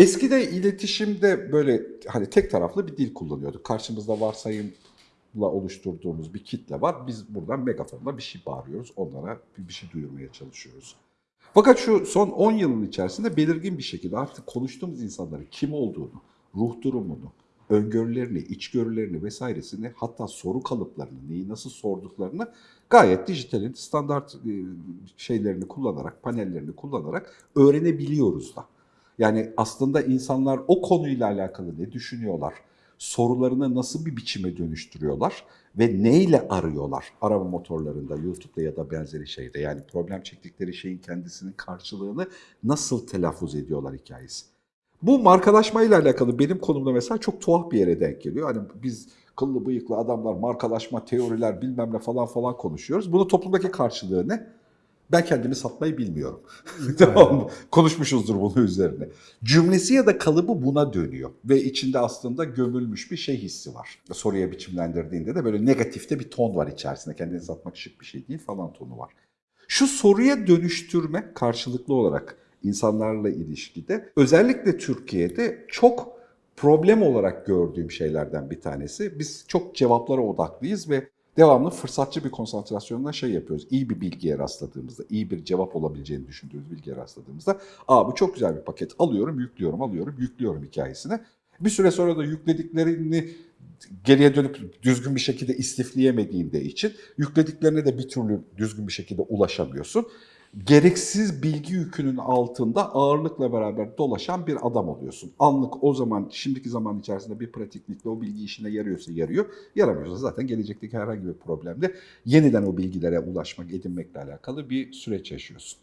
Eskide iletişimde böyle hani tek taraflı bir dil kullanıyorduk. Karşımızda varsayımla oluşturduğumuz bir kitle var. Biz buradan megafonla bir şey bağırıyoruz. Onlara bir, şey duyurmaya çalışıyoruz. Fakat şu son 10 yılın içerisinde belirgin bir şekilde artık konuştuğumuz insanların kim olduğunu, ruh durumunu, öngörülerini, içgörülerini vesairesini hatta soru kalıplarını, neyi nasıl sorduklarını gayet dijitalin standart e, şeylerini kullanarak, panellerini kullanarak öğrenebiliyoruz da. Yani aslında insanlar o konuyla alakalı ne düşünüyorlar, sorularını nasıl bir biçime dönüştürüyorlar ve neyle arıyorlar arama motorlarında, YouTube'da ya da benzeri şeyde. Yani problem çektikleri şeyin kendisinin karşılığını nasıl telaffuz ediyorlar hikayesi. Bu markalaşmayla alakalı benim konumda mesela çok tuhaf bir yere denk geliyor. Hani biz kıllı bıyıklı adamlar, markalaşma, teoriler bilmem ne falan falan konuşuyoruz. Bunun toplumdaki karşılığı ne? Ben kendimi satmayı bilmiyorum. tamam? Konuşmuşuzdur bunun üzerine. Cümlesi ya da kalıbı buna dönüyor. Ve içinde aslında gömülmüş bir şey hissi var. Soruya biçimlendirdiğinde de böyle negatifte bir ton var içerisinde. Kendini satmak şık bir şey değil falan tonu var. Şu soruya dönüştürme karşılıklı olarak insanlarla ilişkide özellikle Türkiye'de çok problem olarak gördüğüm şeylerden bir tanesi. Biz çok cevaplara odaklıyız ve devamlı fırsatçı bir konsantrasyonla şey yapıyoruz. İyi bir bilgiye rastladığımızda, iyi bir cevap olabileceğini düşündüğümüz bilgiye rastladığımızda aa bu çok güzel bir paket alıyorum, yüklüyorum, alıyorum, yüklüyorum hikayesine. Bir süre sonra da yüklediklerini geriye dönüp düzgün bir şekilde istifleyemediğinde için yüklediklerine de bir türlü düzgün bir şekilde ulaşamıyorsun. Gereksiz bilgi yükünün altında ağırlıkla beraber dolaşan bir adam oluyorsun. Anlık o zaman, şimdiki zaman içerisinde bir pratiklikle o bilgi işine yarıyorsa yarıyor, yaramıyorsa zaten gelecekteki herhangi bir problemde yeniden o bilgilere ulaşmak, edinmekle alakalı bir süreç yaşıyorsun.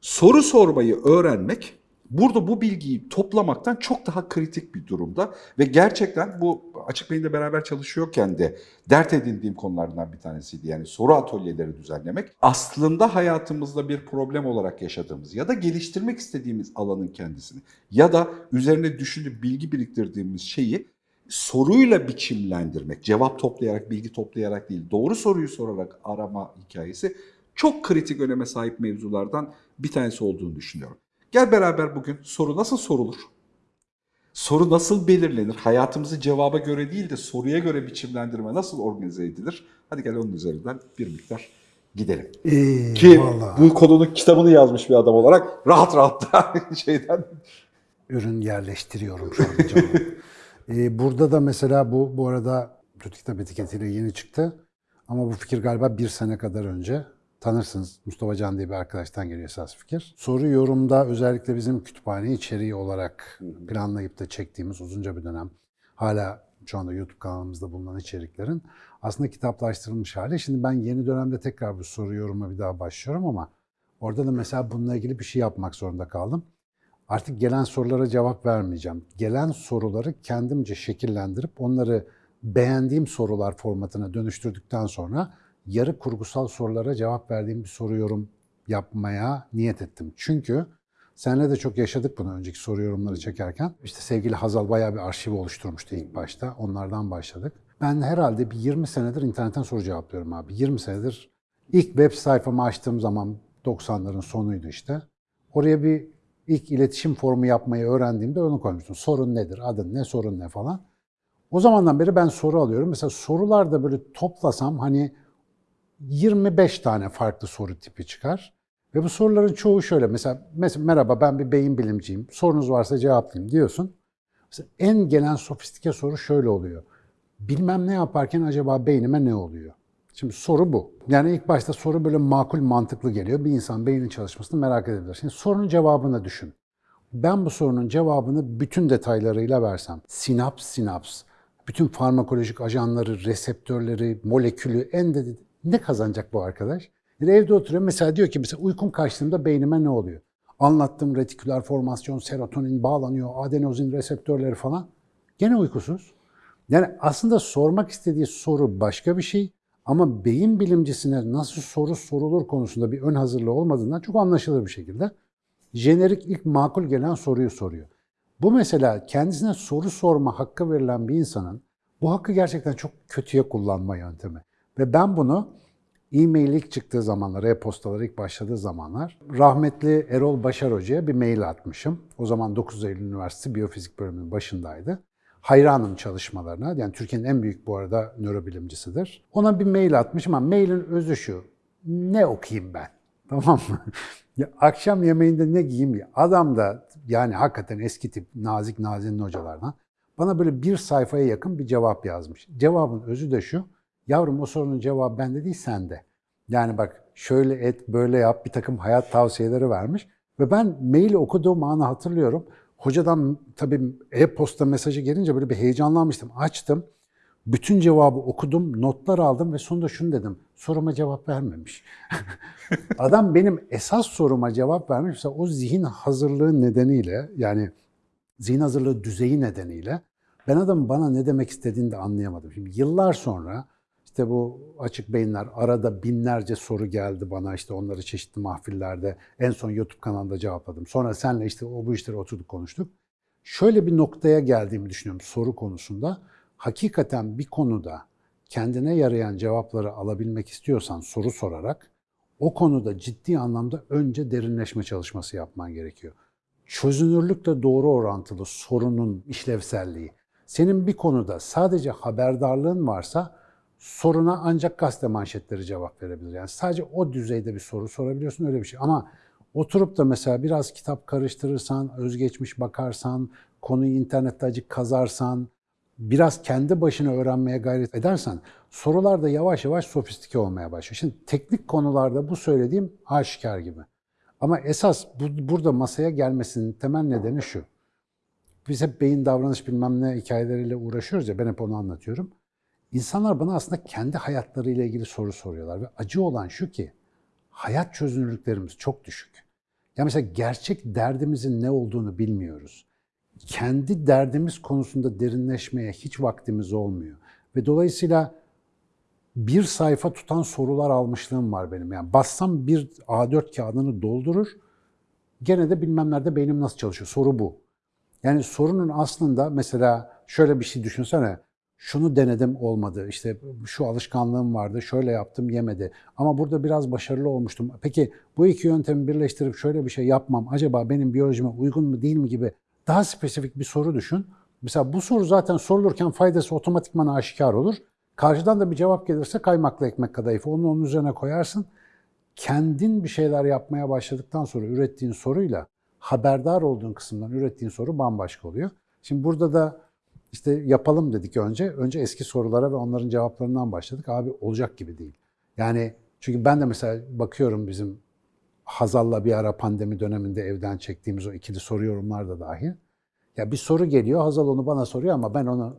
Soru sormayı öğrenmek burada bu bilgiyi toplamaktan çok daha kritik bir durumda ve gerçekten bu Açık Beyin'le beraber çalışıyorken de dert edindiğim konulardan bir tanesiydi. Yani soru atölyeleri düzenlemek aslında hayatımızda bir problem olarak yaşadığımız ya da geliştirmek istediğimiz alanın kendisini ya da üzerine düşünüp bilgi biriktirdiğimiz şeyi soruyla biçimlendirmek, cevap toplayarak, bilgi toplayarak değil, doğru soruyu sorarak arama hikayesi çok kritik öneme sahip mevzulardan bir tanesi olduğunu düşünüyorum. Gel beraber bugün soru nasıl sorulur? Soru nasıl belirlenir? Hayatımızı cevaba göre değil de soruya göre biçimlendirme nasıl organize edilir? Hadi gel onun üzerinden bir miktar gidelim. İyi, Ki vallahi. bu konunun kitabını yazmış bir adam olarak rahat rahat da şeyden ürün yerleştiriyorum şu an canım. Ee, burada da mesela bu bu arada kötü kitap etiketiyle yeni çıktı. Ama bu fikir galiba bir sene kadar önce. Tanırsınız Mustafa Can diye bir arkadaştan geliyor esas fikir. Soru yorumda özellikle bizim kütüphane içeriği olarak planlayıp da çektiğimiz uzunca bir dönem hala şu anda YouTube kanalımızda bulunan içeriklerin aslında kitaplaştırılmış hali. Şimdi ben yeni dönemde tekrar bu soru yoruma bir daha başlıyorum ama orada da mesela bununla ilgili bir şey yapmak zorunda kaldım. Artık gelen sorulara cevap vermeyeceğim. Gelen soruları kendimce şekillendirip onları beğendiğim sorular formatına dönüştürdükten sonra yarı kurgusal sorulara cevap verdiğim bir soru yorum yapmaya niyet ettim. Çünkü senle de çok yaşadık bunu önceki soru yorumları çekerken. İşte sevgili Hazal bayağı bir arşiv oluşturmuştu ilk başta. Onlardan başladık. Ben herhalde bir 20 senedir internetten soru cevaplıyorum abi. 20 senedir ilk web sayfamı açtığım zaman 90'ların sonuydu işte. Oraya bir ilk iletişim formu yapmayı öğrendiğimde onu koymuştum. Sorun nedir, adın ne, sorun ne falan. O zamandan beri ben soru alıyorum. Mesela sorularda böyle toplasam hani 25 tane farklı soru tipi çıkar. Ve bu soruların çoğu şöyle. Mesela, mesela merhaba ben bir beyin bilimciyim. Sorunuz varsa cevaplayayım diyorsun. Mesela en gelen sofistike soru şöyle oluyor. Bilmem ne yaparken acaba beynime ne oluyor? Şimdi soru bu. Yani ilk başta soru böyle makul mantıklı geliyor. Bir insan beynin çalışmasını merak edebilir. Şimdi sorunun cevabını düşün. Ben bu sorunun cevabını bütün detaylarıyla versem, sinaps sinaps, bütün farmakolojik ajanları, reseptörleri, molekülü en de ne kazanacak bu arkadaş? Yani evde oturuyor mesela diyor ki mesela uykum kaçtığında beynime ne oluyor? Anlattığım retiküler formasyon, serotonin bağlanıyor, adenozin reseptörleri falan. Gene uykusuz. Yani aslında sormak istediği soru başka bir şey ama beyin bilimcisine nasıl soru sorulur konusunda bir ön hazırlığı olmadığından çok anlaşılır bir şekilde jenerik ilk makul gelen soruyu soruyor. Bu mesela kendisine soru sorma hakkı verilen bir insanın bu hakkı gerçekten çok kötüye kullanma yöntemi. Ve ben bunu E-mail ilk çıktığı zamanlar, e-postalar ilk başladığı zamanlar rahmetli Erol Başar Hoca'ya bir mail atmışım. O zaman 9 Eylül Üniversitesi Biyofizik bölümünün başındaydı. Hayranım çalışmalarına. Yani Türkiye'nin en büyük bu arada nörobilimcisidir. Ona bir mail atmışım ama mailin özü şu. Ne okuyayım ben? Tamam mı? Ya akşam yemeğinde ne giyeyim ya? Adam da yani hakikaten eski tip nazik nazinin hocalardan bana böyle bir sayfaya yakın bir cevap yazmış. Cevabın özü de şu. Yavrum o sorunun cevabı bende değil sende. Yani bak şöyle et, böyle yap bir takım hayat tavsiyeleri vermiş. Ve ben maili okuduğum anı hatırlıyorum. Hocadan tabii e-posta mesajı gelince böyle bir heyecanlanmıştım. Açtım. Bütün cevabı okudum, notlar aldım ve sonunda şunu dedim. Soruma cevap vermemiş. Adam benim esas soruma cevap vermiş. Mesela o zihin hazırlığı nedeniyle yani zihin hazırlığı düzeyi nedeniyle ben adamın bana ne demek istediğini de anlayamadım. Şimdi yıllar sonra işte bu açık beyinler arada binlerce soru geldi bana işte onları çeşitli mahfillerde en son YouTube kanalında cevapladım. Sonra senle işte o bu işleri oturduk konuştuk. Şöyle bir noktaya geldiğimi düşünüyorum soru konusunda. Hakikaten bir konuda kendine yarayan cevapları alabilmek istiyorsan soru sorarak o konuda ciddi anlamda önce derinleşme çalışması yapman gerekiyor. Çözünürlükle doğru orantılı sorunun işlevselliği. Senin bir konuda sadece haberdarlığın varsa soruna ancak gazete manşetleri cevap verebilir. Yani sadece o düzeyde bir soru sorabiliyorsun öyle bir şey. Ama oturup da mesela biraz kitap karıştırırsan, özgeçmiş bakarsan, konuyu internette acık kazarsan, biraz kendi başına öğrenmeye gayret edersen sorular da yavaş yavaş sofistike olmaya başlıyor. Şimdi teknik konularda bu söylediğim aşikar gibi. Ama esas bu, burada masaya gelmesinin temel nedeni şu. Biz hep beyin davranış bilmem ne hikayeleriyle uğraşıyoruz ya ben hep onu anlatıyorum. İnsanlar bana aslında kendi hayatlarıyla ilgili soru soruyorlar ve acı olan şu ki hayat çözünürlüklerimiz çok düşük. Ya mesela gerçek derdimizin ne olduğunu bilmiyoruz. Kendi derdimiz konusunda derinleşmeye hiç vaktimiz olmuyor. Ve dolayısıyla bir sayfa tutan sorular almışlığım var benim. Yani bassam bir A4 kağıdını doldurur, gene de bilmem nerede beynim nasıl çalışıyor. Soru bu. Yani sorunun aslında mesela şöyle bir şey düşünsene. Şunu denedim olmadı. İşte şu alışkanlığım vardı. Şöyle yaptım yemedi. Ama burada biraz başarılı olmuştum. Peki bu iki yöntemi birleştirip şöyle bir şey yapmam acaba benim biyolojime uygun mu değil mi gibi daha spesifik bir soru düşün. Mesela bu soru zaten sorulurken faydası otomatikman aşikar olur. Karşıdan da bir cevap gelirse kaymaklı ekmek kadayıfı onu onun üzerine koyarsın. Kendin bir şeyler yapmaya başladıktan sonra ürettiğin soruyla haberdar olduğun kısımdan ürettiğin soru bambaşka oluyor. Şimdi burada da işte yapalım dedik önce. Önce eski sorulara ve onların cevaplarından başladık. Abi olacak gibi değil. Yani çünkü ben de mesela bakıyorum bizim Hazal'la bir ara pandemi döneminde evden çektiğimiz o ikili soru yorumlar da dahil. Ya bir soru geliyor, Hazal onu bana soruyor ama ben onu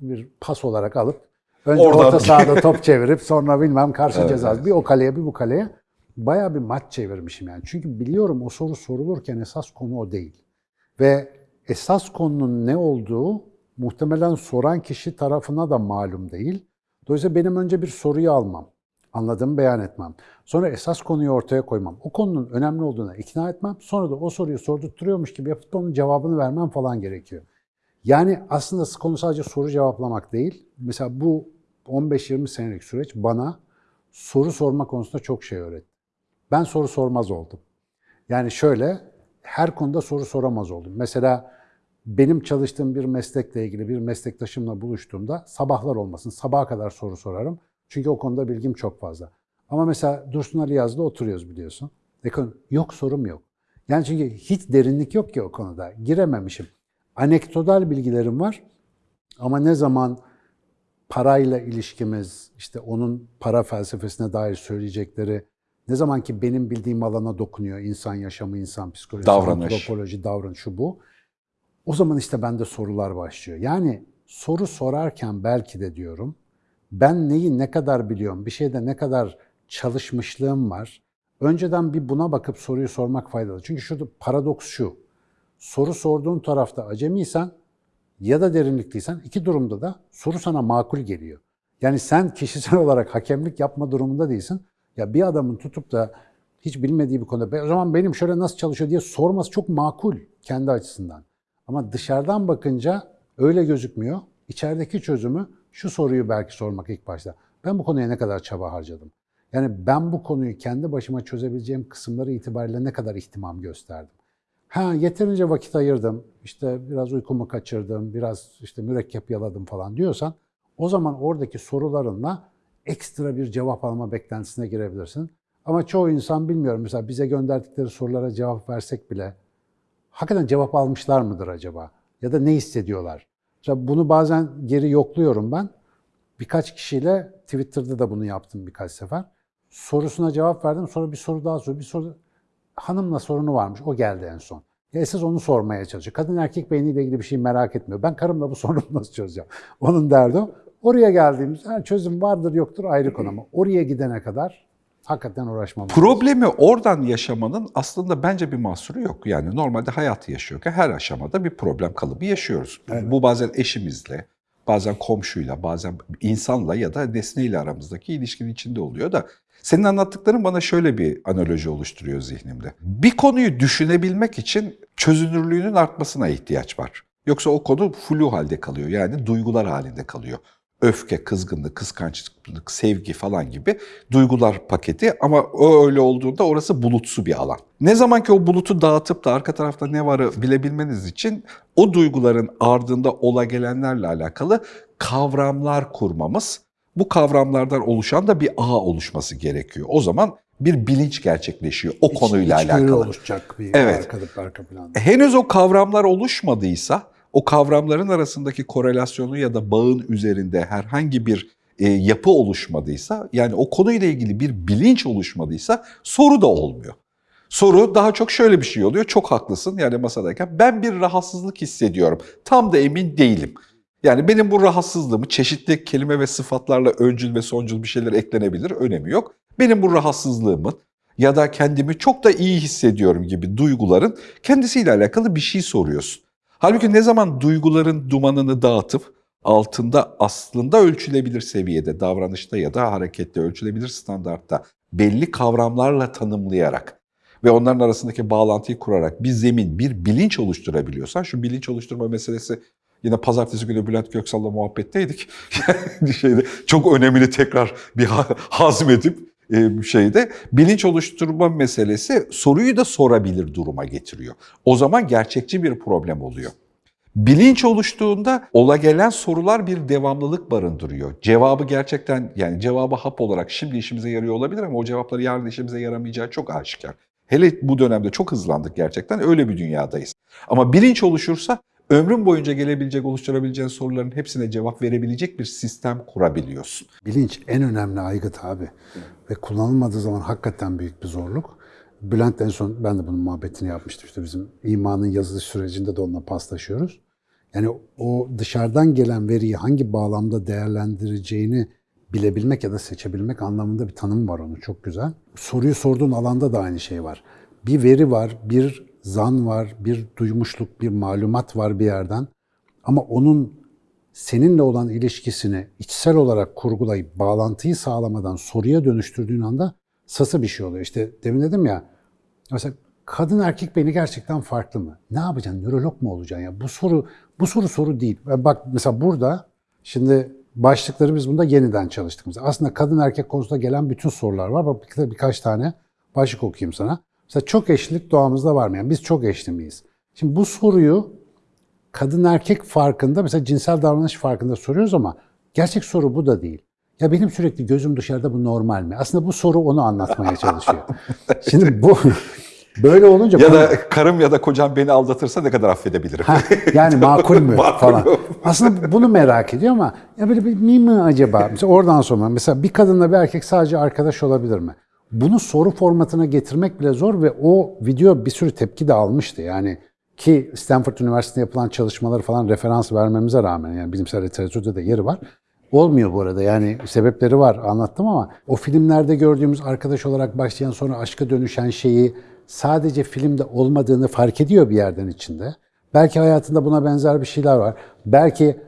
bir pas olarak alıp önce Oradan- orta sahada top çevirip sonra bilmem karşı Evet, ceza evet. bir o kaleye bir bu kaleye bayağı bir maç çevirmişim yani. Çünkü biliyorum o soru sorulurken esas konu o değil. Ve esas konunun ne olduğu muhtemelen soran kişi tarafına da malum değil. Dolayısıyla benim önce bir soruyu almam, anladığımı beyan etmem. Sonra esas konuyu ortaya koymam. O konunun önemli olduğuna ikna etmem. Sonra da o soruyu sordurtturuyormuş gibi yapıp onun cevabını vermem falan gerekiyor. Yani aslında konu sadece soru cevaplamak değil. Mesela bu 15-20 senelik süreç bana soru sorma konusunda çok şey öğretti. Ben soru sormaz oldum. Yani şöyle, her konuda soru soramaz oldum. Mesela benim çalıştığım bir meslekle ilgili bir meslektaşımla buluştuğumda sabahlar olmasın, sabaha kadar soru sorarım. Çünkü o konuda bilgim çok fazla. Ama mesela Dursun Ali Yaz'da oturuyoruz biliyorsun. Ekon- Yok sorum yok. Yani çünkü hiç derinlik yok ki o konuda. Girememişim. Anekdotal bilgilerim var. Ama ne zaman parayla ilişkimiz, işte onun para felsefesine dair söyleyecekleri, ne zaman ki benim bildiğim alana dokunuyor, insan yaşamı, insan psikolojisi, Davranış. antropoloji, davranış, şu bu. O zaman işte bende sorular başlıyor. Yani soru sorarken belki de diyorum, ben neyi ne kadar biliyorum, bir şeyde ne kadar çalışmışlığım var. Önceden bir buna bakıp soruyu sormak faydalı. Çünkü şurada paradoks şu, soru sorduğun tarafta acemiysen ya da derinlikliysen iki durumda da soru sana makul geliyor. Yani sen kişisel olarak hakemlik yapma durumunda değilsin. Ya bir adamın tutup da hiç bilmediği bir konuda "Be- o zaman benim şöyle nasıl çalışıyor diye sorması çok makul kendi açısından. Ama dışarıdan bakınca öyle gözükmüyor. İçerideki çözümü şu soruyu belki sormak ilk başta. Ben bu konuya ne kadar çaba harcadım? Yani ben bu konuyu kendi başıma çözebileceğim kısımları itibariyle ne kadar ihtimam gösterdim. Ha yeterince vakit ayırdım, işte biraz uykumu kaçırdım, biraz işte mürekkep yaladım falan diyorsan o zaman oradaki sorularınla ekstra bir cevap alma beklentisine girebilirsin. Ama çoğu insan bilmiyorum mesela bize gönderdikleri sorulara cevap versek bile hakikaten cevap almışlar mıdır acaba? Ya da ne hissediyorlar? Mesela bunu bazen geri yokluyorum ben. Birkaç kişiyle Twitter'da da bunu yaptım birkaç sefer. Sorusuna cevap verdim. Sonra bir soru daha sor. Bir soru hanımla sorunu varmış. O geldi en son. Ya esas onu sormaya çalışıyor. Kadın erkek beyniyle ilgili bir şey merak etmiyor. Ben karımla bu sorunu nasıl çözeceğim? Onun derdi o. Oraya geldiğimiz ha, çözüm vardır yoktur ayrı konu ama oraya gidene kadar hakikaten uğraşmamız lazım. Problemi oradan yaşamanın aslında bence bir mahsuru yok. Yani normalde hayatı yaşıyorken her aşamada bir problem kalıbı yaşıyoruz. Bu bazen eşimizle, bazen komşuyla, bazen insanla ya da nesneyle aramızdaki ilişkinin içinde oluyor da senin anlattıkların bana şöyle bir analoji oluşturuyor zihnimde. Bir konuyu düşünebilmek için çözünürlüğünün artmasına ihtiyaç var. Yoksa o konu flu halde kalıyor. Yani duygular halinde kalıyor. Öfke, kızgınlık, kıskançlık, sevgi falan gibi duygular paketi ama o öyle olduğunda orası bulutsu bir alan. Ne zaman ki o bulutu dağıtıp da arka tarafta ne varı bilebilmeniz için o duyguların ardında ola gelenlerle alakalı kavramlar kurmamız, bu kavramlardan oluşan da bir ağ oluşması gerekiyor. O zaman bir bilinç gerçekleşiyor o konuyla İçgörü alakalı. oluşacak bir Evet. arka, arka planda. Henüz o kavramlar oluşmadıysa, o kavramların arasındaki korelasyonu ya da bağın üzerinde herhangi bir e, yapı oluşmadıysa, yani o konuyla ilgili bir bilinç oluşmadıysa soru da olmuyor. Soru daha çok şöyle bir şey oluyor. Çok haklısın yani masadayken ben bir rahatsızlık hissediyorum. Tam da emin değilim. Yani benim bu rahatsızlığımı çeşitli kelime ve sıfatlarla öncül ve soncul bir şeyler eklenebilir. Önemi yok. Benim bu rahatsızlığımın ya da kendimi çok da iyi hissediyorum gibi duyguların kendisiyle alakalı bir şey soruyorsun. Halbuki ne zaman duyguların dumanını dağıtıp altında aslında ölçülebilir seviyede, davranışta ya da harekette ölçülebilir standartta belli kavramlarla tanımlayarak ve onların arasındaki bağlantıyı kurarak bir zemin, bir bilinç oluşturabiliyorsan, şu bilinç oluşturma meselesi yine pazartesi günü Bülent Göksal'la muhabbetteydik. Şeyde çok önemli tekrar bir ha- hazmedip e, şeyde bilinç oluşturma meselesi soruyu da sorabilir duruma getiriyor. O zaman gerçekçi bir problem oluyor. Bilinç oluştuğunda ola gelen sorular bir devamlılık barındırıyor. Cevabı gerçekten yani cevabı hap olarak şimdi işimize yarıyor olabilir ama o cevapları yarın işimize yaramayacağı çok aşikar. Hele bu dönemde çok hızlandık gerçekten öyle bir dünyadayız. Ama bilinç oluşursa ömrün boyunca gelebilecek, oluşturabileceğin soruların hepsine cevap verebilecek bir sistem kurabiliyorsun. Bilinç en önemli aygıt abi. Ve kullanılmadığı zaman hakikaten büyük bir zorluk. Bülent en son ben de bunun muhabbetini yapmıştım. İşte bizim imanın yazılış sürecinde de onunla paslaşıyoruz. Yani o dışarıdan gelen veriyi hangi bağlamda değerlendireceğini bilebilmek ya da seçebilmek anlamında bir tanım var onun çok güzel. Soruyu sorduğun alanda da aynı şey var. Bir veri var, bir zan var, bir duymuşluk, bir malumat var bir yerden. Ama onun seninle olan ilişkisini içsel olarak kurgulayıp bağlantıyı sağlamadan soruya dönüştürdüğün anda sası bir şey oluyor. İşte demin dedim ya mesela kadın erkek beni gerçekten farklı mı? Ne yapacaksın? Nörolog mu olacaksın ya? Bu soru bu soru soru değil. Bak mesela burada şimdi başlıkları biz bunda yeniden çalıştık. Aslında kadın erkek konusunda gelen bütün sorular var. Bak bir- birkaç tane başlık okuyayım sana. Mesela çok eşlilik doğamızda var mı? Yani biz çok eşli miyiz? Şimdi bu soruyu kadın erkek farkında mesela cinsel davranış farkında soruyoruz ama gerçek soru bu da değil. Ya benim sürekli gözüm dışarıda bu normal mi? Aslında bu soru onu anlatmaya çalışıyor. Şimdi bu böyle olunca Ya konu- da karım ya da kocam beni aldatırsa ne kadar affedebilirim? Ha, yani makul mü falan. Aslında bunu merak ediyor ama ya böyle bir mi mi acaba? Mesela oradan sonra mesela bir kadınla bir erkek sadece arkadaş olabilir mi? Bunu soru formatına getirmek bile zor ve o video bir sürü tepki de almıştı. Yani ki Stanford Üniversitesi'nde yapılan çalışmaları falan referans vermemize rağmen yani bilimsel literatürde de yeri var. Olmuyor bu arada yani sebepleri var anlattım ama o filmlerde gördüğümüz arkadaş olarak başlayan sonra aşka dönüşen şeyi sadece filmde olmadığını fark ediyor bir yerden içinde. Belki hayatında buna benzer bir şeyler var. Belki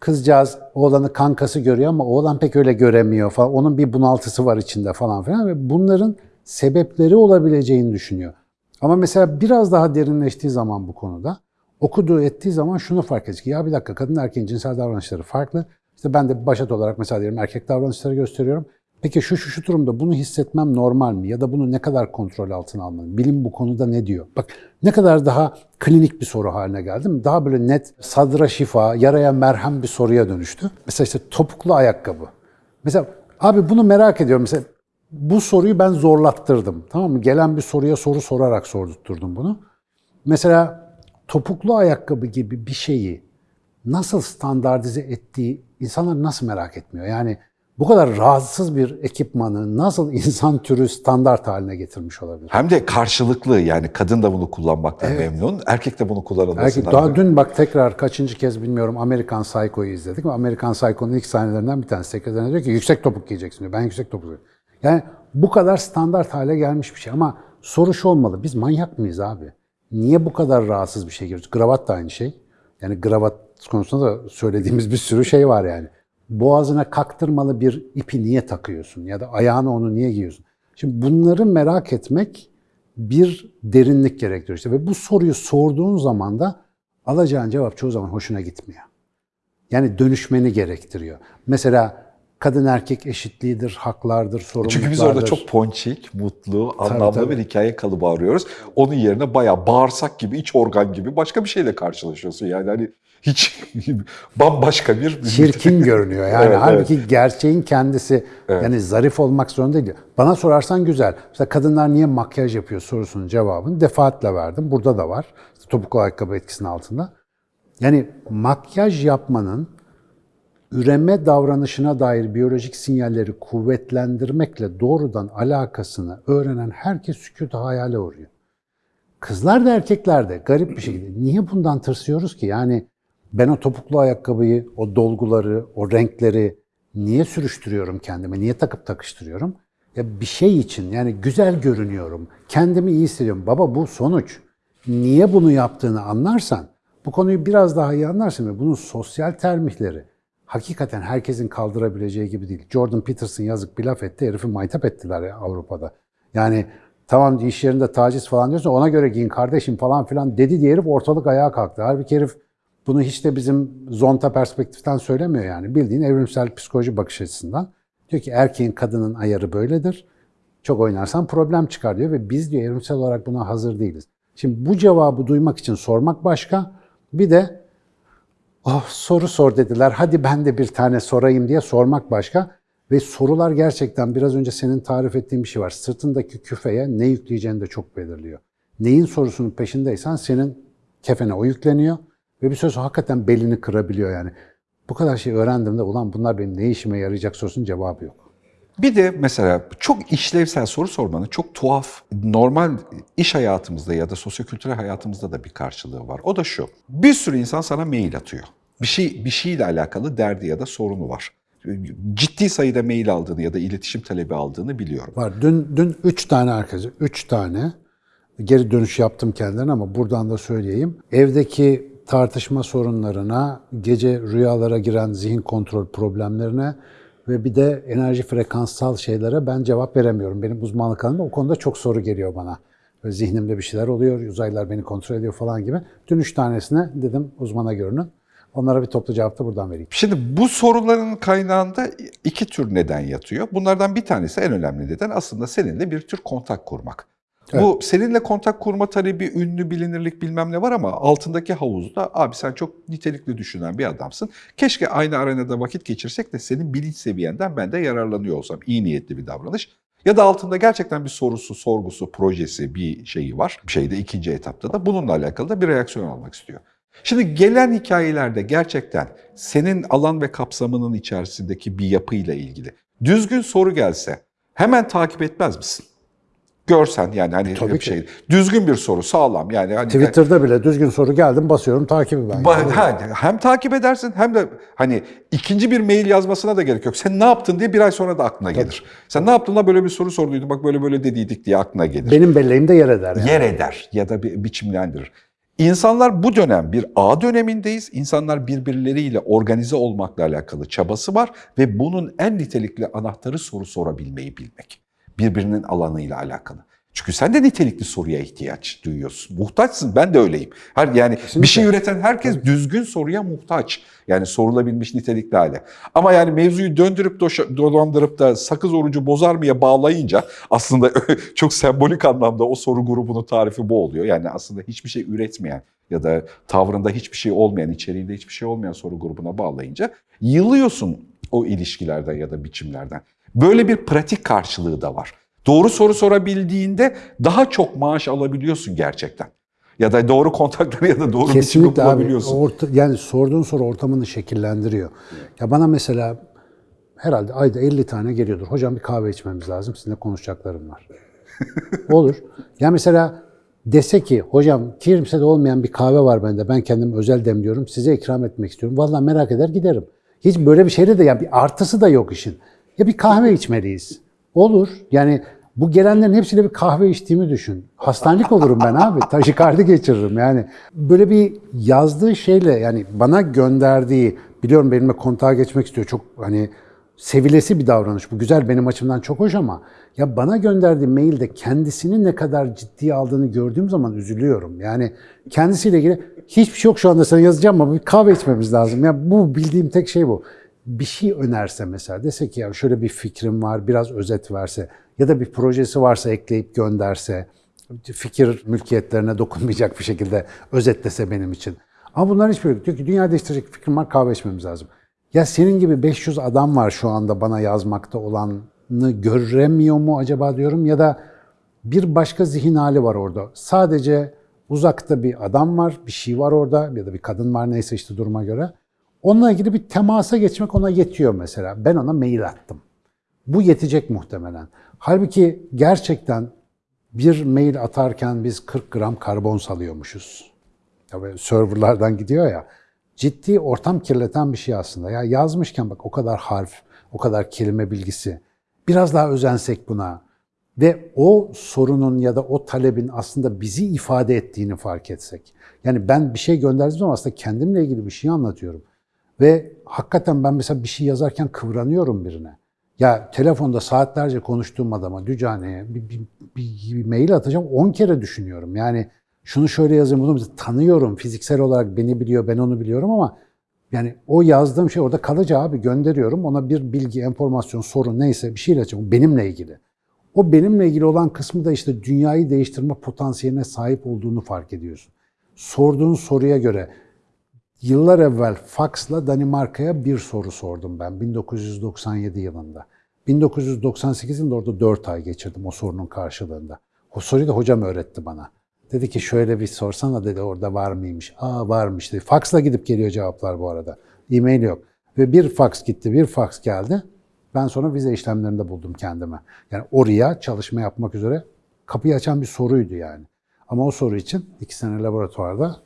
kızcağız oğlanı kankası görüyor ama oğlan pek öyle göremiyor falan. Onun bir bunaltısı var içinde falan filan ve bunların sebepleri olabileceğini düşünüyor. Ama mesela biraz daha derinleştiği zaman bu konuda okuduğu ettiği zaman şunu fark edecek. Ya bir dakika kadın erkeğin cinsel davranışları farklı. İşte ben de başat olarak mesela diyelim erkek davranışları gösteriyorum. Peki şu şu şu durumda bunu hissetmem normal mi? Ya da bunu ne kadar kontrol altına almalıyım? Bilim bu konuda ne diyor? Bak ne kadar daha klinik bir soru haline geldi mi? Daha böyle net, sadra şifa, yaraya merhem bir soruya dönüştü. Mesela işte topuklu ayakkabı. Mesela abi bunu merak ediyorum. Mesela bu soruyu ben zorlattırdım. Tamam mı? Gelen bir soruya soru sorarak sordurtturdum bunu. Mesela topuklu ayakkabı gibi bir şeyi nasıl standartize ettiği insanlar nasıl merak etmiyor? Yani bu kadar rahatsız bir ekipmanı nasıl insan türü standart haline getirmiş olabilir? Hem de karşılıklı yani kadın da bunu kullanmaktan memnun, erkek de bunu kullanılmasından. Erkek, daha dün bak tekrar kaçıncı kez bilmiyorum Amerikan Psycho'yu izledik. Amerikan Psycho'nun ilk sahnelerinden bir tanesi. Sekreterine diyor ki yüksek topuk giyeceksin diyor. Ben yüksek topuk giyiyorum. Yani bu kadar standart hale gelmiş bir şey ama soru şu olmalı. Biz manyak mıyız abi? Niye bu kadar rahatsız bir şey giriyoruz? Kravat da aynı şey. Yani kravat konusunda da söylediğimiz bir sürü şey var yani. Boğazına kaktırmalı bir ipi niye takıyorsun? Ya da ayağına onu niye giyiyorsun? Şimdi bunları merak etmek bir derinlik gerektiriyor işte. Ve bu soruyu sorduğun zaman da alacağın cevap çoğu zaman hoşuna gitmiyor. Yani dönüşmeni gerektiriyor. Mesela kadın erkek eşitliğidir, haklardır, sorumluluklardır. Çünkü biz orada çok ponçik, mutlu, anlamlı tabii. bir hikaye kalıbı arıyoruz. Onun yerine bayağı bağırsak gibi, iç organ gibi başka bir şeyle karşılaşıyorsun. Yani hani hiç bambaşka bir... çirkin görünüyor. Yani Evet, halbuki gerçeğin kendisi yani zarif olmak zorunda değil. Bana sorarsan güzel. Mesela kadınlar niye makyaj yapıyor sorusunun cevabını defaatle verdim. Burada da var. İşte topuklu ayakkabı etkisinin altında. Yani makyaj yapmanın üreme davranışına dair biyolojik sinyalleri kuvvetlendirmekle doğrudan alakasını öğrenen herkes sükutu hayale uğruyor. Kızlar da erkekler de garip bir şekilde. Niye bundan tırsıyoruz ki? Yani ben o topuklu ayakkabıyı, o dolguları, o renkleri niye sürüştürüyorum kendime? Niye takıp takıştırıyorum? Ya bir şey için yani güzel görünüyorum. Kendimi iyi hissediyorum. Baba bu sonuç. Niye bunu yaptığını anlarsan, bu konuyu biraz daha iyi anlarsın ve bunun sosyal termihleri hakikaten herkesin kaldırabileceği gibi değil. Jordan Peterson yazık bir laf etti, herifi maytap ettiler ya Avrupa'da. Yani tamam iş yerinde taciz falan diyorsun ona göre giyin kardeşim falan filan dedi diye herif ortalık ayağa kalktı. Halbuki herif bunu hiç de bizim zonta perspektiften söylemiyor yani. Bildiğin evrimsel psikoloji bakış açısından. Diyor ki erkeğin kadının ayarı böyledir. Çok oynarsan problem çıkar diyor ve biz diyor evrimsel olarak buna hazır değiliz. Şimdi bu cevabı duymak için sormak başka. Bir de oh soru sor dediler hadi ben de bir tane sorayım diye sormak başka. Ve sorular gerçekten biraz önce senin tarif ettiğin bir şey var. Sırtındaki küfeye ne yükleyeceğini de çok belirliyor. Neyin sorusunun peşindeysen senin kefene o yükleniyor. Ve bir sonra hakikaten belini kırabiliyor yani. Bu kadar şey öğrendim de ulan bunlar benim ne işime yarayacak sorusunun cevabı yok. Bir de mesela çok işlevsel soru sormanın çok tuhaf, normal iş hayatımızda ya da sosyokültürel hayatımızda da bir karşılığı var. O da şu. Bir sürü insan sana mail atıyor. Bir şey bir şeyle alakalı derdi ya da sorunu var. Ciddi sayıda mail aldığını ya da iletişim talebi aldığını biliyorum. Var. Dün dün üç tane arkadaşım, üç tane geri dönüş yaptım kendilerine ama buradan da söyleyeyim. Evdeki tartışma sorunlarına, gece rüyalara giren zihin kontrol problemlerine ve bir de enerji frekanssal şeylere ben cevap veremiyorum. Benim uzmanlık alanımda o konuda çok soru geliyor bana. Böyle zihnimde bir şeyler oluyor, uzaylılar beni kontrol ediyor falan gibi. Dün üç tanesine dedim uzmana görünün. Onlara bir toplu cevap da buradan vereyim. Şimdi bu soruların kaynağında iki tür neden yatıyor. Bunlardan bir tanesi en önemli neden aslında seninle bir tür kontak kurmak. Bu seninle kontak kurma talebi, ünlü, bilinirlik bilmem ne var ama altındaki havuzda abi sen çok nitelikli düşünen bir adamsın. Keşke aynı arenada vakit geçirsek de senin bilinç seviyenden ben de yararlanıyor olsam. İyi niyetli bir davranış. Ya da altında gerçekten bir sorusu, sorgusu, projesi, bir şeyi var. Bir şeyde ikinci etapta da bununla alakalı da bir reaksiyon almak istiyor. Şimdi gelen hikayelerde gerçekten senin alan ve kapsamının içerisindeki bir yapıyla ilgili düzgün soru gelse hemen takip etmez misin? Görsen yani hani Tabii bir ki. şey düzgün bir soru sağlam yani hani Twitter'da bile düzgün soru geldim basıyorum takibi ben. Ba- ha, hem takip edersin hem de hani ikinci bir mail yazmasına da gerek yok. Sen ne yaptın diye bir ay sonra da aklına gelir. Sen ne yaptın da böyle bir soru sorduydun bak böyle böyle dediydik diye aklına gelir. Benim belleğimde yer eder yani. Yer eder ya da bir biçimlendirir. İnsanlar bu dönem bir ağ dönemindeyiz. İnsanlar birbirleriyle organize olmakla alakalı çabası var ve bunun en nitelikli anahtarı soru sorabilmeyi bilmek. Birbirinin alanıyla alakalı. Çünkü sen de nitelikli soruya ihtiyaç duyuyorsun. Muhtaçsın. Ben de öyleyim. Her yani bir şey üreten herkes düzgün soruya muhtaç. Yani sorulabilmiş nitelikli hale. Ama yani mevzuyu döndürüp doşa- dolandırıp da sakız orucu bozar mıya bağlayınca aslında çok sembolik anlamda o soru grubunun tarifi bu oluyor. Yani aslında hiçbir şey üretmeyen ya da tavrında hiçbir şey olmayan, içeriğinde hiçbir şey olmayan soru grubuna bağlayınca yılıyorsun o ilişkilerden ya da biçimlerden. Böyle bir pratik karşılığı da var. Doğru soru sorabildiğinde daha çok maaş alabiliyorsun gerçekten. Ya da doğru kontakları ya da doğru Kesinlikle abi. bulabiliyorsun. Orta, yani sorduğun soru ortamını şekillendiriyor. Ya bana mesela herhalde ayda 50 tane geliyordur. Hocam bir kahve içmemiz lazım. Sizinle konuşacaklarım var. Olur. Ya mesela dese ki hocam kimsede olmayan bir kahve var bende. Ben kendim özel demliyorum. Size ikram etmek istiyorum. Vallahi merak eder giderim. Hiç böyle bir şeyde de ya bir artısı da yok işin. Ya bir kahve içmeliyiz. Olur. Yani bu gelenlerin hepsiyle bir kahve içtiğimi düşün. Hastanelik olurum ben abi. Taşikardi geçiririm yani. Böyle bir yazdığı şeyle yani bana gönderdiği biliyorum benimle kontağa geçmek istiyor. Çok hani sevilesi bir davranış. Bu güzel benim açımdan çok hoş ama ya bana gönderdiği mailde kendisini ne kadar ciddiye aldığını gördüğüm zaman üzülüyorum. Yani kendisiyle ilgili hiçbir şey yok şu anda sana yazacağım ama bir kahve içmemiz lazım. Ya bu bildiğim tek şey bu. Bir şey önerse mesela dese ki ya şöyle bir fikrim var biraz özet verse ya da bir projesi varsa ekleyip gönderse fikir mülkiyetlerine dokunmayacak bir şekilde özetlese benim için. Ama bunların hiçbiri yok. Diyor ki dünya değiştirecek fikrim var kahve içmemiz lazım. Ya senin gibi 500 adam var şu anda bana yazmakta olanı göremiyor mu acaba diyorum ya da bir başka zihin hali var orada. Sadece uzakta bir adam var, bir şey var orada ya da bir kadın var neyse işte duruma göre. Onunla ilgili bir temasa geçmek ona yetiyor mesela. Ben ona mail attım. Bu yetecek muhtemelen. Halbuki gerçekten bir mail atarken biz 40 gram karbon salıyormuşuz. Böyle serverlardan gidiyor ya. Ciddi ortam kirleten bir şey aslında. Ya yazmışken bak o kadar harf, o kadar kelime bilgisi. Biraz daha özensek buna ve o sorunun ya da o talebin aslında bizi ifade ettiğini fark etsek. Yani ben bir şey gönderdiğim zaman aslında kendimle ilgili bir şey anlatıyorum. Ve hakikaten ben mesela bir şey yazarken kıvranıyorum birine. Ya telefonda saatlerce konuştuğum adama, Dücane'ye bir, bir, bir, bir mail atacağım 10 kere düşünüyorum. Yani şunu şöyle yazayım, bunu tanıyorum. Fiziksel olarak beni biliyor, ben onu biliyorum ama yani o yazdığım şey orada kalıcı abi gönderiyorum. Ona bir bilgi, enformasyon, sorun neyse bir şeyle açıyorum. Benimle ilgili. O benimle ilgili olan kısmı da işte dünyayı değiştirme potansiyeline sahip olduğunu fark ediyorsun. Sorduğun soruya göre Yıllar evvel faksla Danimarka'ya bir soru sordum ben 1997 yılında. 1998 yılında orada 4 ay geçirdim o sorunun karşılığında. O soruyu da hocam öğretti bana. Dedi ki şöyle bir sorsana dedi orada var mıymış. Aa varmış dedi. Faksla gidip geliyor cevaplar bu arada. E-mail yok. Ve bir faks gitti, bir faks geldi. Ben sonra vize işlemlerinde buldum kendime. Yani oraya çalışma yapmak üzere kapıyı açan bir soruydu yani. Ama o soru için iki sene laboratuvarda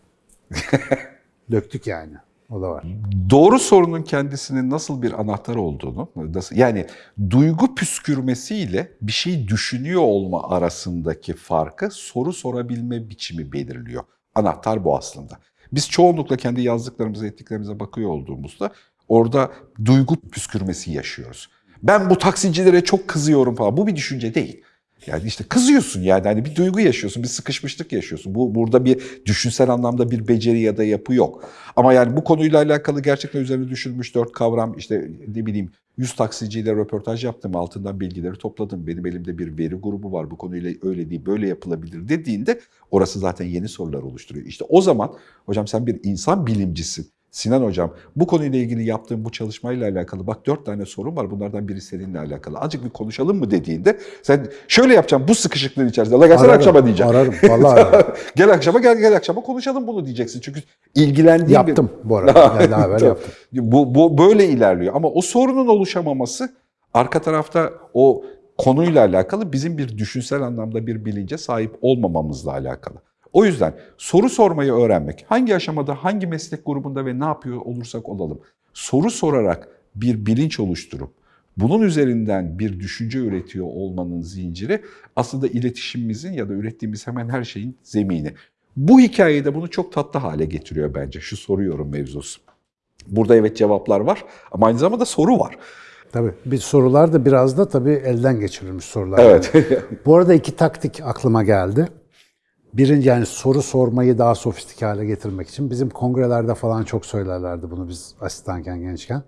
döktük yani. O da var. Doğru sorunun kendisinin nasıl bir anahtar olduğunu, nasıl, yani duygu püskürmesiyle bir şey düşünüyor olma arasındaki farkı soru sorabilme biçimi belirliyor. Anahtar bu aslında. Biz çoğunlukla kendi yazdıklarımıza, ettiklerimize bakıyor olduğumuzda orada duygu püskürmesi yaşıyoruz. Ben bu taksicilere çok kızıyorum falan. Bu bir düşünce değil. Yani işte kızıyorsun yani hani bir duygu yaşıyorsun, bir sıkışmışlık yaşıyorsun. Bu burada bir düşünsel anlamda bir beceri ya da yapı yok. Ama yani bu konuyla alakalı gerçekten üzerine düşünülmüş dört kavram işte ne bileyim 100 taksiciyle röportaj yaptım, altından bilgileri topladım. Benim elimde bir veri grubu var bu konuyla öyle değil böyle yapılabilir dediğinde orası zaten yeni sorular oluşturuyor. İşte o zaman hocam sen bir insan bilimcisin. Sinan Hocam bu konuyla ilgili yaptığım bu çalışmayla alakalı bak dört tane sorun var bunlardan biri seninle alakalı. Azıcık bir konuşalım mı dediğinde sen şöyle yapacağım bu sıkışıklığın içerisinde. La gelsene Ararım, akşama diyeceğim. Ararım. Vallahi ararım. gel akşama gel gel akşama konuşalım bunu diyeceksin. Çünkü ilgilendiğin Yaptım bu arada. Yani daha evvel yaptım. Bu, bu böyle ilerliyor ama o sorunun oluşamaması arka tarafta o konuyla alakalı bizim bir düşünsel anlamda bir bilince sahip olmamamızla alakalı. O yüzden soru sormayı öğrenmek, hangi aşamada, hangi meslek grubunda ve ne yapıyor olursak olalım, soru sorarak bir bilinç oluşturup bunun üzerinden bir düşünce üretiyor olmanın zinciri aslında iletişimimizin ya da ürettiğimiz hemen her şeyin zemini. Bu hikayede bunu çok tatlı hale getiriyor bence şu soruyorum mevzusu. Burada evet cevaplar var ama aynı zamanda soru var. Tabii. Bir sorular da biraz da tabii elden geçirilmiş sorular. Evet. Bu arada iki taktik aklıma geldi. Birinci yani soru sormayı daha sofistike hale getirmek için. Bizim kongrelerde falan çok söylerlerdi bunu biz asistanken, gençken.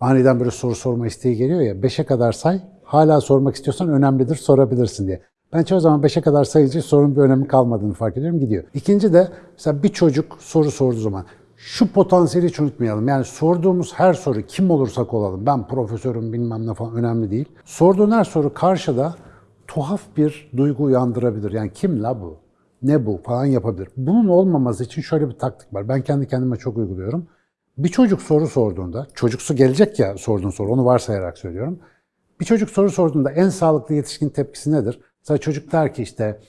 Aniden böyle soru sorma isteği geliyor ya, beşe kadar say, hala sormak istiyorsan önemlidir, sorabilirsin diye. Ben çoğu zaman beşe kadar sayınca sorunun bir önemi kalmadığını fark ediyorum, gidiyor. İkinci de mesela bir çocuk soru sorduğu zaman, şu potansiyeli hiç unutmayalım. Yani sorduğumuz her soru kim olursak olalım, ben profesörüm bilmem ne falan önemli değil. Sorduğun her soru karşıda tuhaf bir duygu uyandırabilir. Yani kim la bu? Ne bu falan yapabilir. Bunun olmaması için şöyle bir taktik var. Ben kendi kendime çok uyguluyorum. Bir çocuk soru sorduğunda, çocuksu gelecek ya sorduğun soru, onu varsayarak söylüyorum. Bir çocuk soru sorduğunda en sağlıklı yetişkin tepkisi nedir? Mesela çocuk der ki işte,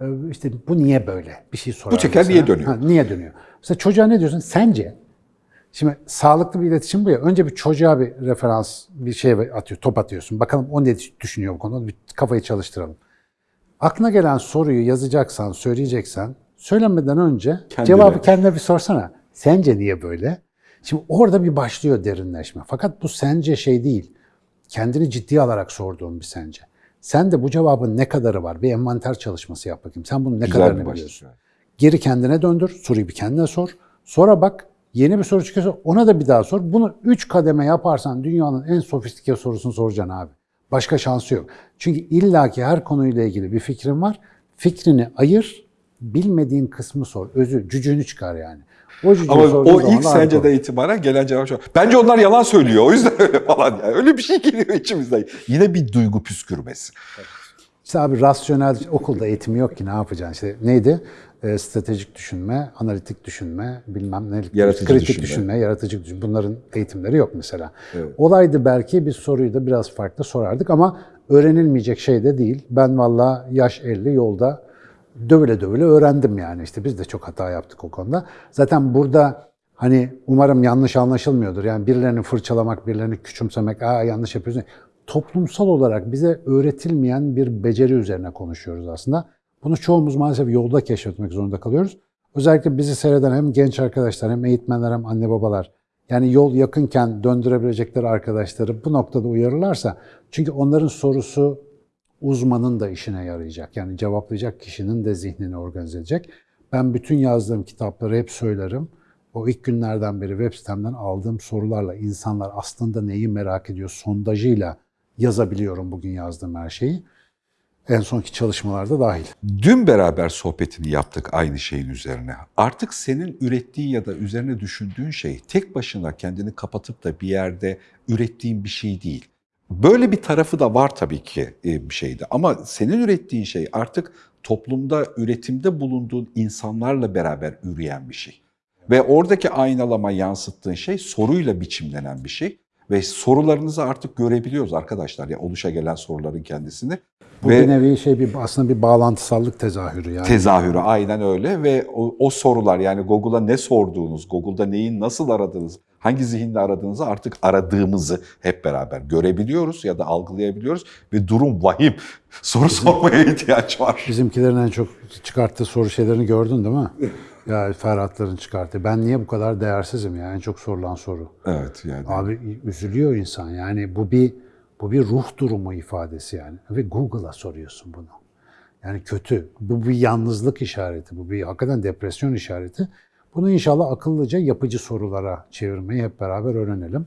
e, işte bu niye böyle? Bir şey sorar. Bu teker mesela. niye dönüyor? Ha, niye dönüyor? Mesela çocuğa ne diyorsun? Sence? Şimdi sağlıklı bir iletişim bu ya. Önce bir çocuğa bir referans, bir şey atıyor, top atıyorsun. Bakalım o ne düşünüyor bu konuda. Bir kafayı çalıştıralım. Aklına gelen soruyu yazacaksan, söyleyeceksen, söylemeden önce Kendine. cevabı kendine bir sorsana. Sence niye böyle? Şimdi orada bir başlıyor derinleşme. Fakat bu sence şey değil. Kendini ciddiye alarak sorduğun bir sence. Sen de bu cevabın ne kadarı var? Bir envanter çalışması yap bakayım. Sen bunun ne Güzel kadarını biliyorsun? Geri kendine döndür, soruyu bir kendine sor. Sonra bak yeni bir soru çıkıyorsa ona da bir daha sor. Bunu üç kademe yaparsan dünyanın en sofistike sorusunu soracaksın abi. Başka şansı yok. Çünkü illaki her konuyla ilgili bir fikrin var. Fikrini ayır, bilmediğin kısmı sor. Özü, cücüğünü çıkar yani. O cücüğü Ama o ilk senceden itibaren gelen cevap şu. Bence onlar yalan söylüyor. O yüzden öyle falan. Yani. Öyle bir şey geliyor içimizden. Yine bir duygu püskürmesi. İşte abi rasyonel okulda eğitimi yok ki ne yapacaksın? İşte neydi? Ee, stratejik düşünme, analitik düşünme, bilmem ne, Yaratıcı kritik düşünme. düşünme. yaratıcı düşünme. Bunların eğitimleri yok mesela. Evet. Olaydı belki biz soruyu da biraz farklı sorardık ama öğrenilmeyecek şey de değil. Ben valla yaş 50 yolda dövüle dövüle öğrendim yani. İşte biz de çok hata yaptık o konuda. Zaten burada hani umarım yanlış anlaşılmıyordur. Yani birilerini fırçalamak, birilerini küçümsemek, aa yanlış yapıyorsun. Toplumsal olarak bize öğretilmeyen bir beceri üzerine konuşuyoruz aslında. Bunu çoğumuz maalesef yolda keşfetmek zorunda kalıyoruz. Özellikle bizi seyreden hem genç arkadaşlar hem eğitmenler hem anne babalar yani yol yakınken döndürebilecekleri arkadaşları bu noktada uyarırlarsa çünkü onların sorusu uzmanın da işine yarayacak. Yani cevaplayacak kişinin de zihnini organize edecek. Ben bütün yazdığım kitapları hep söylerim. O ilk günlerden beri web sitemden aldığım sorularla insanlar aslında neyi merak ediyor sondajıyla yazabiliyorum bugün yazdığım her şeyi. En sonki çalışmalarda dahil. Dün beraber sohbetini yaptık aynı şeyin üzerine. Artık senin ürettiğin ya da üzerine düşündüğün şey tek başına kendini kapatıp da bir yerde ürettiğin bir şey değil. Böyle bir tarafı da var tabii ki e, bir şeyde ama senin ürettiğin şey artık toplumda üretimde bulunduğun insanlarla beraber üreyen bir şey. Ve oradaki aynalama yansıttığın şey soruyla biçimlenen bir şey. Ve sorularınızı artık görebiliyoruz arkadaşlar ya oluşa gelen soruların kendisini. Bu Ve bir nevi şey bir aslında bir bağlantısallık tezahürü yani. tezahürü aynen öyle ve o, o sorular yani Google'a ne sorduğunuz, Google'da neyi nasıl aradığınız, hangi zihinle aradığınızı artık aradığımızı hep beraber görebiliyoruz ya da algılayabiliyoruz ve durum vahim. Soru sormaya ihtiyaç var. Bizimkilerin en çok çıkarttığı soru şeylerini gördün değil mi? Ya Ferhatların çıkarttığı. Ben niye bu kadar değersizim ya? En çok sorulan soru. Evet yani. Abi üzülüyor insan. Yani bu bir bu bir ruh durumu ifadesi yani. Ve Google'a soruyorsun bunu. Yani kötü. Bu bir yalnızlık işareti. Bu bir hakikaten depresyon işareti. Bunu inşallah akıllıca yapıcı sorulara çevirmeyi hep beraber öğrenelim.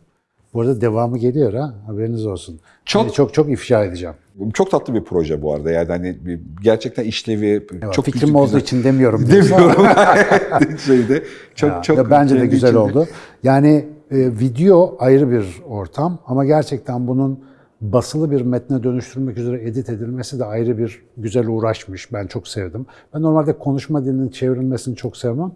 Bu arada devamı geliyor ha. Haberiniz olsun. Çok- Çok çok, çok ifşa edeceğim. Çok tatlı bir proje bu arada yani hani bir- gerçekten işlevi Evet, çok fikrim güzel- olduğu için demiyorum. Demiyorum. Şeyde çok Ya, çok ya bence de kendi güzel içinde- oldu. Yani e, video ayrı bir ortam ama gerçekten bunun basılı bir metne dönüştürmek üzere edit edilmesi de ayrı bir güzel uğraşmış. Ben çok sevdim. Ben normalde konuşma dilinin çevrilmesini çok sevmem.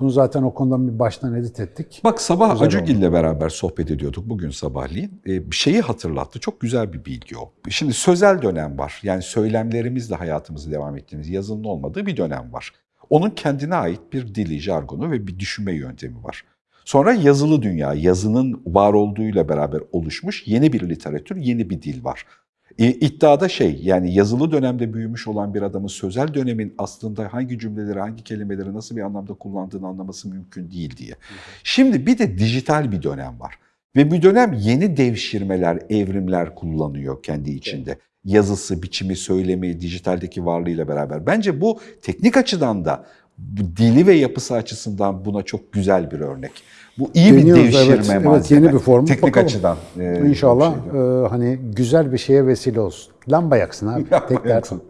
Bunu zaten o konudan bir baştan edit ettik. Bak sabah Güzel Acugil'le beraber sohbet ediyorduk bugün sabahleyin. Ee, bir şeyi hatırlattı. Çok güzel bir bilgi o. Şimdi sözel dönem var. Yani söylemlerimizle hayatımızı devam ettiğimiz yazının olmadığı bir dönem var. Onun kendine ait bir dili, jargonu ve bir düşünme yöntemi var. Sonra yazılı dünya, yazının var olduğuyla beraber oluşmuş yeni bir literatür, yeni bir dil var. İddiada şey yani yazılı dönemde büyümüş olan bir adamın sözel dönemin aslında hangi cümleleri, hangi kelimeleri nasıl bir anlamda kullandığını anlaması mümkün değil diye. Şimdi bir de dijital bir dönem var. Ve bir dönem yeni devşirmeler, evrimler kullanıyor kendi içinde. Yazısı, biçimi, söylemi, dijitaldeki varlığıyla beraber. Bence bu teknik açıdan da dili ve yapısı açısından buna çok güzel bir örnek. Bu iyi bir Deniyoruz, devşirme evet. Evet, malzeme. yeni bir form. Teknik Bakalım. açıdan. e, İnşallah bir şey. e, hani güzel bir şeye vesile olsun. Lamba yaksın abi. Lamba Tek dert o. yaksın.